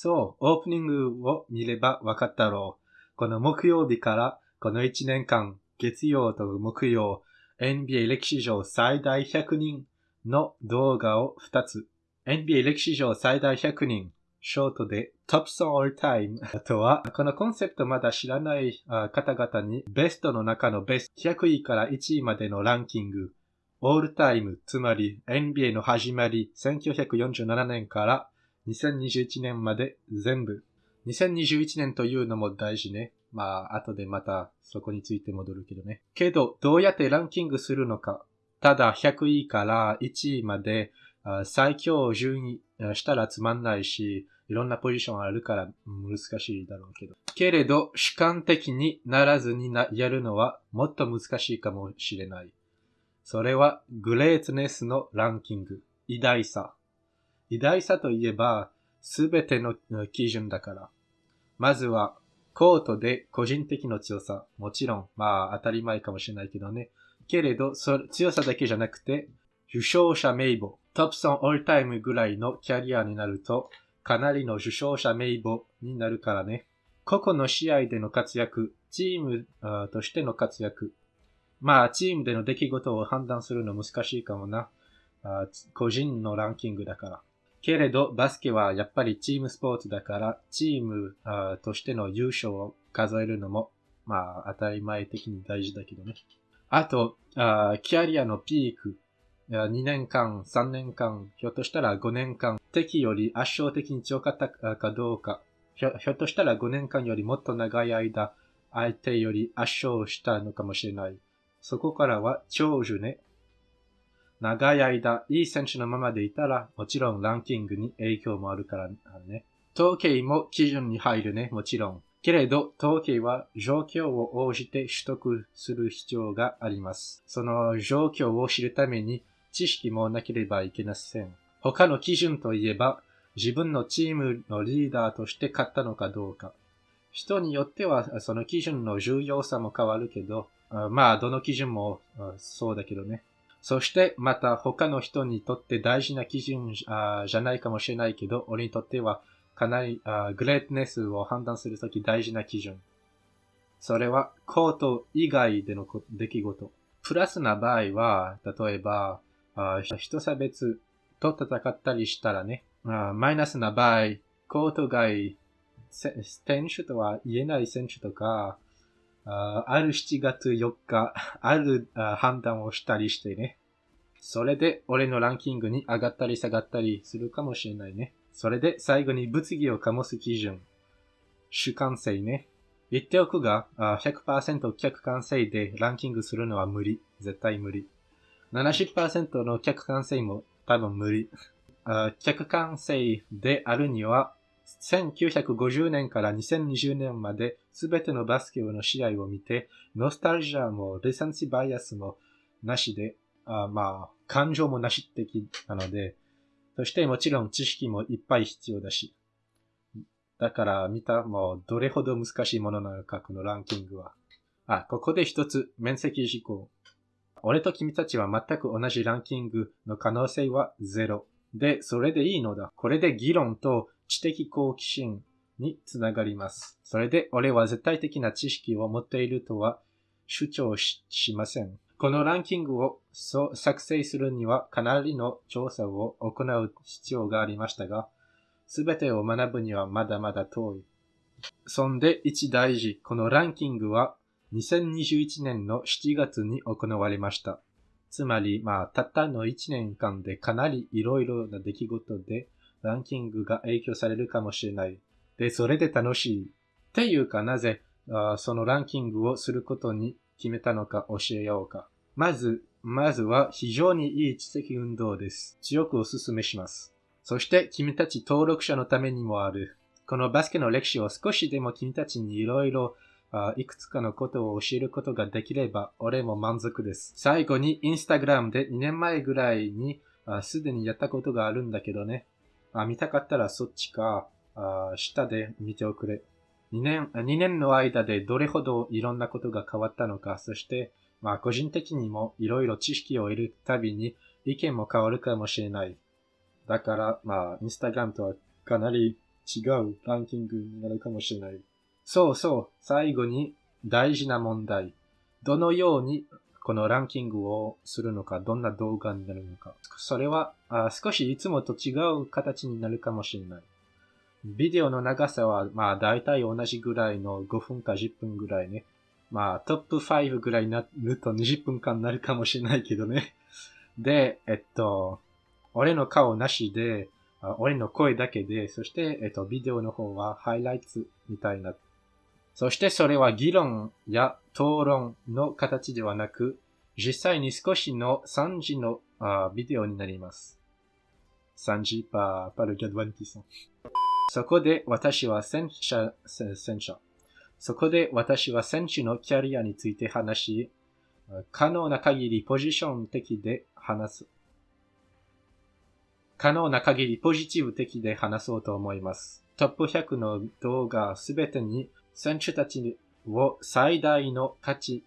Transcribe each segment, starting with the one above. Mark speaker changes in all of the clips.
Speaker 1: そう、オープニングを見ればわかったろう。この木曜日からこの1年間、月曜と木曜、NBA 歴史上最大100人の動画を2つ。NBA 歴史上最大100人、ショートで Top Song All Time とは、このコンセプトまだ知らない方々にベストの中のベスト100位から1位までのランキング、オールタイム、つまり NBA の始まり1947年から2021年まで全部。2021年というのも大事ね。まあ、後でまたそこについて戻るけどね。けど、どうやってランキングするのか。ただ100位から1位まで最強順位したらつまんないし、いろんなポジションあるから難しいだろうけど。けれど、主観的にならずにやるのはもっと難しいかもしれない。それはグレートネスのランキング。偉大さ。偉大さといえば、すべての基準だから。まずはコートで個人的な強さ。もちろん、まあ当たり前かもしれないけどね。けれど、そ強さだけじゃなくて、受賞者名簿、トップソンオールタイムぐらいのキャリアになると、かなりの受賞者名簿になるからね。個々の試合での活躍、チームとしての活躍。まあ、チームでの出来事を判断するの難しいかもな。個人のランキングだから。けれど、バスケはやっぱりチームスポーツだから、チームとしての優勝を数えるのも、まあ、当たり前的に大事だけどね。あと、あキャリアのピーク、2年間、3年間、ひょっとしたら5年間、敵より圧勝的に強かったかどうか、ひょひょっとしたら5年間よりもっと長い間、相手より圧勝したのかもしれない。そこからは長寿ね。長い間、いい選手のままでいたら、もちろんランキングに影響もあるからね。統計も基準に入るね、もちろん。けれど、統計は状況を応じて取得する必要があります。その状況を知るために知識もなければいけません。他の基準といえば、自分のチームのリーダーとして勝ったのかどうか。人によってはその基準の重要さも変わるけど、まあ、どの基準もそうだけどね。そしてまた他の人にとって大事な基準じゃないかもしれないけど、俺にとってはかなりグレートネスを判断するとき大事な基準。それはコート以外での出来事。プラスな場合は、例えば、人差別と戦ったりしたらね、マイナスな場合、コート外、選手とは言えない選手とか、ある7月4日、ある判断をしたりしてね。それで俺のランキングに上がったり下がったりするかもしれないね。それで最後に物議を醸す基準。主観性ね。言っておくが、100%客観性でランキングするのは無理。絶対無理。70%の客観性も多分無理。客観性であるには、1950年から2020年まで全てのバスケの試合を見て、ノスタルジャーもリセンシバイアスもなしで、あまあ、感情もなし的なので、そしてもちろん知識もいっぱい必要だし。だから見たもうどれほど難しいものなのか、このランキングは。あ、ここで一つ面積事項。俺と君たちは全く同じランキングの可能性はゼロ。で、それでいいのだ。これで議論と知的好奇心につながります。それで俺は絶対的な知識を持っているとは主張しません。このランキングを作成するにはかなりの調査を行う必要がありましたが、すべてを学ぶにはまだまだ遠い。そんで一大事、このランキングは2021年の7月に行われました。つまり、まあ、たったの1年間でかなり色々な出来事でランキングが影響されるかもしれない。で、それで楽しい。っていうか、なぜそのランキングをすることに決めたのか教えようか。まず、まずは非常にいい知的運動です。強くお勧めします。そして君たち登録者のためにもある。このバスケの歴史を少しでも君たちにいろいろいくつかのことを教えることができれば、俺も満足です。最後に、インスタグラムで2年前ぐらいに、すでにやったことがあるんだけどね。あ見たかったらそっちか、あ下で見ておくれ。2年、2年の間でどれほどいろんなことが変わったのか、そして、まあ個人的にもいろいろ知識を得るたびに意見も変わるかもしれない。だから、まあ、インスタグラムとはかなり違うランキングになるかもしれない。そうそう、最後に大事な問題。どのようにこのランキングをするのか、どんな動画になるのか。それはあ少しいつもと違う形になるかもしれない。ビデオの長さは、まあ大体同じぐらいの5分か10分ぐらいね。まあトップ5ぐらいになると20分間になるかもしれないけどね。で、えっと、俺の顔なしで、俺の声だけで、そして、えっと、ビデオの方はハイライトみたいな。そしてそれは議論や討論の形ではなく、実際に少しの3時のあビデオになります。3時パパルギャドワンティソン。そこで私は戦車、戦車。そこで私は選手のキャリアについて話し、可能な限りポジション的で話す。可能な限りポジティブ的で話そうと思います。トップ100の動画すべてに選手たちを最大の価値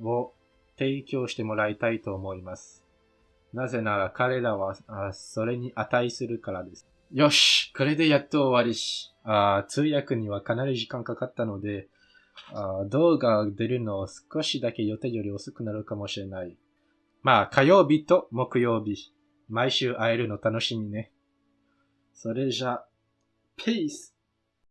Speaker 1: を提供してもらいたいと思います。なぜなら彼らはそれに値するからです。よしこれでやっと終わりし、あ通訳にはかなり時間かかったのであ、動画が出るの少しだけ予定より遅くなるかもしれない。まあ、火曜日と木曜日、毎週会えるの楽しみね。それじゃ、ペース